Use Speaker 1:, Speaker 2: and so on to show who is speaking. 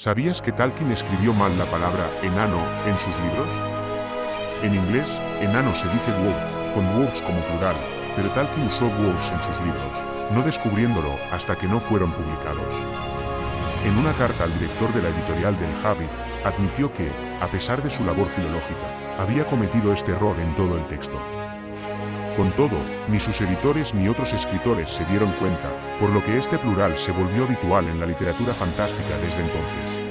Speaker 1: ¿Sabías que Tolkien escribió mal la palabra enano en sus libros? En inglés, enano se dice dwarf, con dwarfs como plural, pero Tolkien usó dwarfs en sus libros, no descubriéndolo hasta que no fueron publicados. En una carta al director de la editorial del Hobbit, admitió que, a pesar de su labor filológica, había cometido este error en todo el texto. Con todo, ni sus editores ni otros escritores se dieron cuenta, por lo que este plural se volvió habitual en la literatura fantástica desde entonces.